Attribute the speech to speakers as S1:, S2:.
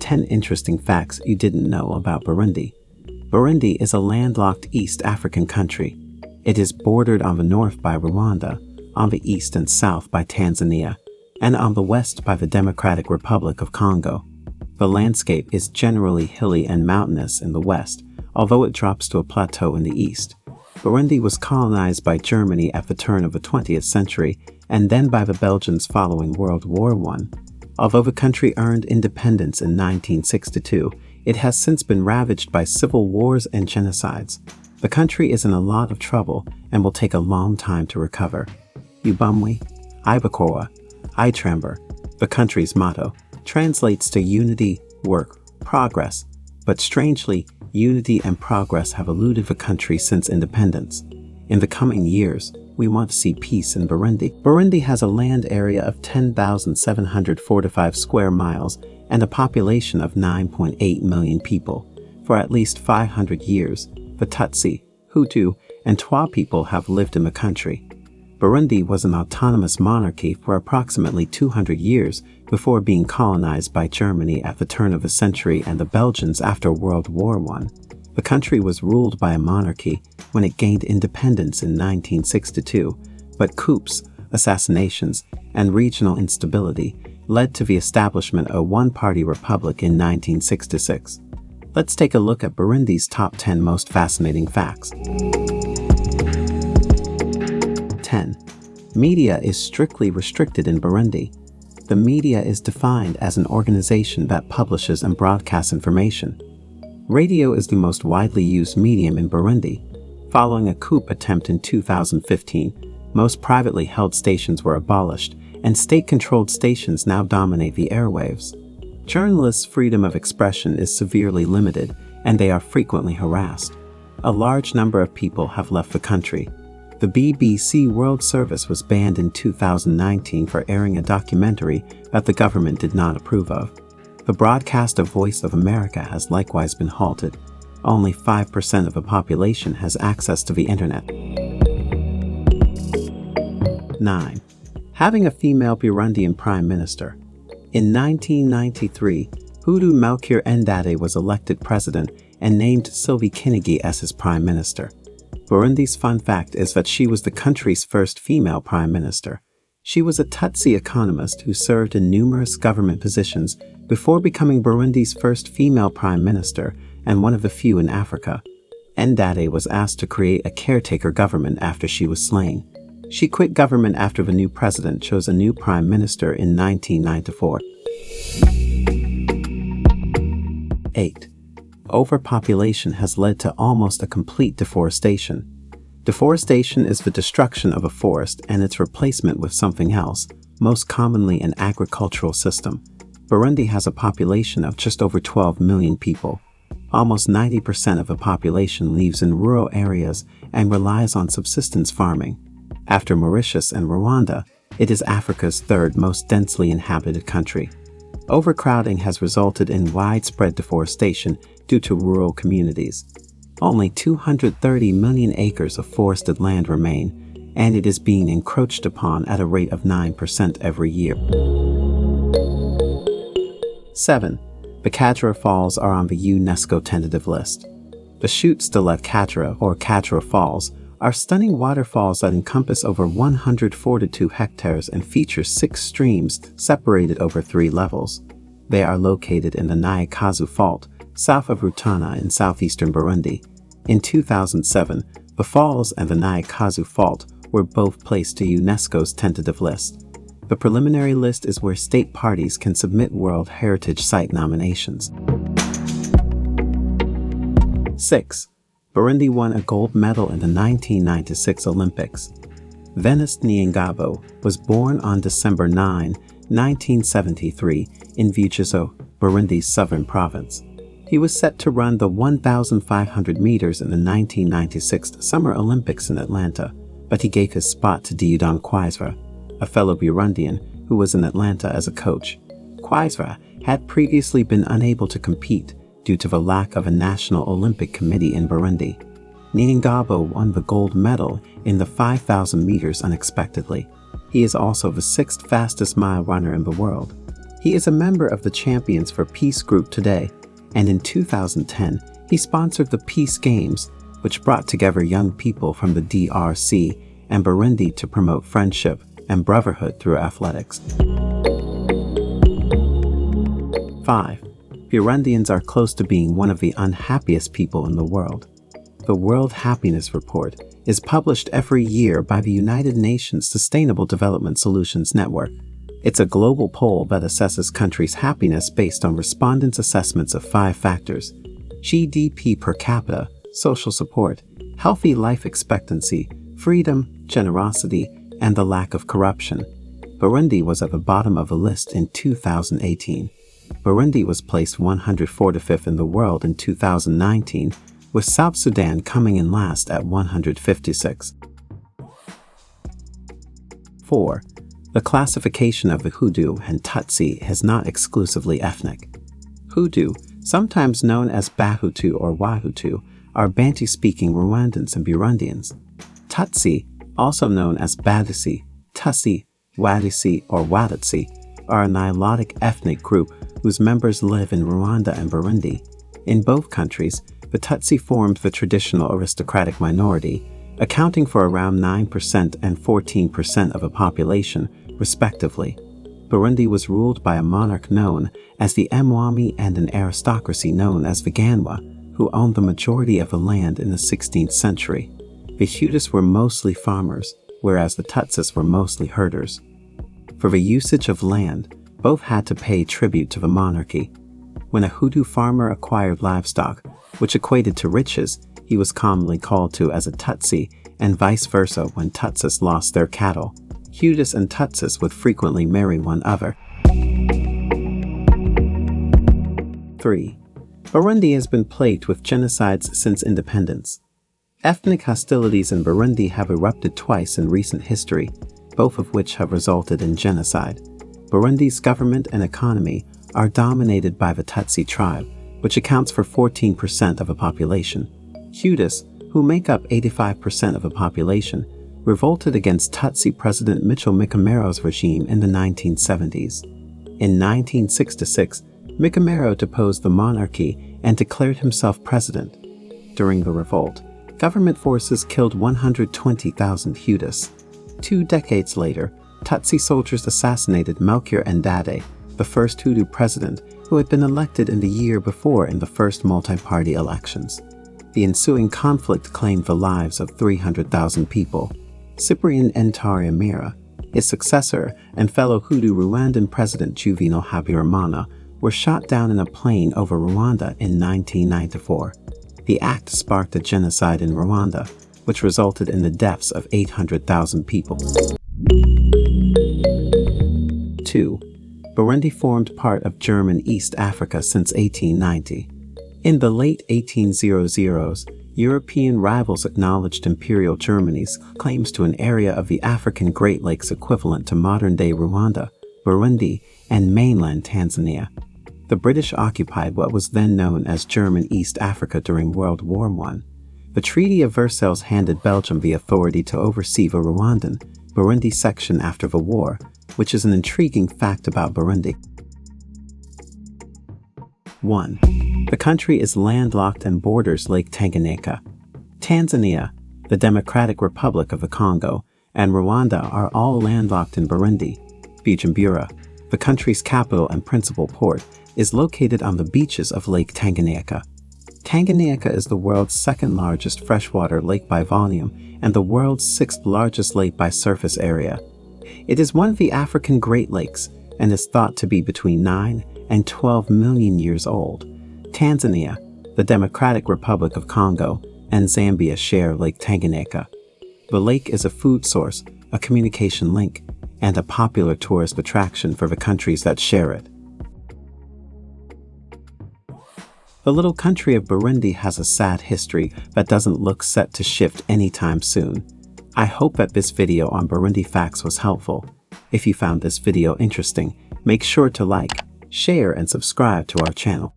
S1: Ten interesting facts you didn't know about Burundi. Burundi is a landlocked East African country. It is bordered on the north by Rwanda, on the east and south by Tanzania, and on the west by the Democratic Republic of Congo. The landscape is generally hilly and mountainous in the west, although it drops to a plateau in the east. Burundi was colonized by Germany at the turn of the 20th century and then by the Belgians following World War I. Although the country earned independence in 1962, it has since been ravaged by civil wars and genocides. The country is in a lot of trouble and will take a long time to recover. Ubumwe, Ibikorwa, Iterambere, the country's motto, translates to unity, work, progress, but strangely, unity and progress have eluded the country since independence. In the coming years, we want to see peace in Burundi. Burundi has a land area of 10,745 square miles and a population of 9.8 million people. For at least 500 years, the Tutsi, Hutu, and Twa people have lived in the country. Burundi was an autonomous monarchy for approximately 200 years before being colonized by Germany at the turn of the century and the Belgians after World War I. The country was ruled by a monarchy when it gained independence in 1962, but coups, assassinations, and regional instability led to the establishment of a one-party republic in 1966. Let's take a look at Burundi's top 10 most fascinating facts. 10. Media is strictly restricted in Burundi. The media is defined as an organization that publishes and broadcasts information. Radio is the most widely used medium in Burundi. Following a coup attempt in 2015, most privately held stations were abolished, and state-controlled stations now dominate the airwaves. Journalists' freedom of expression is severely limited, and they are frequently harassed. A large number of people have left the country, the BBC World Service was banned in 2019 for airing a documentary that the government did not approve of. The broadcast of Voice of America has likewise been halted. Only 5% of the population has access to the internet. 9. Having a female Burundian Prime Minister. In 1993, Hutu Melchior Ndadaye was elected president and named Sylvie Kinigi as his prime minister. Burundi's fun fact is that she was the country's first female prime minister. She was a Tutsi economist who served in numerous government positions before becoming Burundi's first female prime minister and one of the few in Africa. Ndade was asked to create a caretaker government after she was slain. She quit government after the new president chose a new prime minister in 1994. 8 overpopulation has led to almost a complete deforestation. Deforestation is the destruction of a forest and its replacement with something else, most commonly an agricultural system. Burundi has a population of just over 12 million people. Almost 90% of the population lives in rural areas and relies on subsistence farming. After Mauritius and Rwanda, it is Africa's third most densely inhabited country. Overcrowding has resulted in widespread deforestation due to rural communities. Only 230 million acres of forested land remain, and it is being encroached upon at a rate of 9% every year. 7. The Karera Falls are on the UNESCO tentative list. The Chutes de la Karera, or Karera Falls, are stunning waterfalls that encompass over 142 hectares and feature six streams separated over three levels. They are located in the Nyakazu Fault, south of Rutana in southeastern Burundi. In 2007, the falls and the Nyakazu Fault were both placed to UNESCO's tentative list. The preliminary list is where state parties can submit World Heritage Site nominations. 6. Burundi won a gold medal in the 1996 Olympics. Vénuste Niyongabo was born on December 9, 1973 in Vugizi, Burundi's southern province. He was set to run the 1,500 meters in the 1996 Summer Olympics in Atlanta, but he gave his spot to Dieudonné Kwizera, a fellow Burundian who was in Atlanta as a coach. Quaisva had previously been unable to compete due to the lack of a National Olympic Committee in Burundi. Niyongabo won the gold medal in the 5,000 meters unexpectedly. He is also the sixth fastest mile runner in the world. He is a member of the Champions for Peace group today, and in 2010, he sponsored the Peace Games, which brought together young people from the DRC and Burundi to promote friendship and brotherhood through athletics. 5. Burundians are close to being one of the unhappiest people in the world. The World Happiness Report is published every year by the United Nations Sustainable Development Solutions Network. It's a global poll that assesses countries' happiness based on respondents' assessments of five factors GDP per capita, social support, healthy life expectancy, freedom, generosity, and the lack of corruption. Burundi was at the bottom of the list in 2018. Burundi was placed 145th in the world in 2019 with South Sudan coming in last at 156. 4. The classification of the Hutu and Tutsi is not exclusively ethnic. Hutu, sometimes known as Bahutu or Wahutu, are Bantu-speaking Rwandans and Burundians. Tutsi, also known as Batusi, Tutsi, Watusi, or Watutsi, are a Nilotic ethnic group whose members live in Rwanda and Burundi. In both countries, the Tutsi formed the traditional aristocratic minority, accounting for around 9% and 14% of the population, respectively. Burundi was ruled by a monarch known as the Mwami and an aristocracy known as the Ganwa, who owned the majority of the land in the 16th century. The Hutus were mostly farmers, whereas the Tutsis were mostly herders. For the usage of land, both had to pay tribute to the monarchy. When a Hutu farmer acquired livestock, which equated to riches, he was commonly called to as a Tutsi, and vice versa when Tutsis lost their cattle. Hutus and Tutsis would frequently marry one other. 3. Burundi has been plagued with genocides since independence. Ethnic hostilities in Burundi have erupted twice in recent history, both of which have resulted in genocide. Burundi's government and economy are dominated by the Tutsi tribe, which accounts for 14% of the population. Hutus, who make up 85% of the population, revolted against Tutsi President Michel Micombero's regime in the 1970s. In 1966, Mikomero deposed the monarchy and declared himself president. During the revolt, government forces killed 120,000 Hutus. Two decades later, Tutsi soldiers assassinated Melchior Ndadaye, the first Hutu president who had been elected in the year before in the first multi-party elections. The ensuing conflict claimed the lives of 300,000 people. Cyprien Ntaryamira, his successor, and fellow Hutu Rwandan President Juvenal Habyarimana were shot down in a plane over Rwanda in 1994. The act sparked a genocide in Rwanda, which resulted in the deaths of 800,000 people. 2. Burundi formed part of German East Africa since 1890. In the late 1800s, European rivals acknowledged Imperial Germany's claims to an area of the African Great Lakes equivalent to modern-day Rwanda, Burundi, and mainland Tanzania. The British occupied what was then known as German East Africa during World War I. The Treaty of Versailles handed Belgium the authority to oversee the Rwandan, Burundi section after the war, which is an intriguing fact about Burundi. 1. The country is landlocked and borders Lake Tanganyika. Tanzania, the Democratic Republic of the Congo, and Rwanda are all landlocked in Burundi. Bujumbura, the country's capital and principal port, is located on the beaches of Lake Tanganyika. Tanganyika is the world's second largest freshwater lake by volume and the world's sixth largest lake by surface area. It is one of the African Great Lakes and is thought to be between 9 and 12 million years old. Tanzania, the Democratic Republic of Congo, and Zambia share Lake Tanganyika. The lake is a food source, a communication link, and a popular tourist attraction for the countries that share it. The little country of Burundi has a sad history that doesn't look set to shift anytime soon. I hope that this video on Burundi facts was helpful. If you found this video interesting, make sure to like, share, and subscribe to our channel.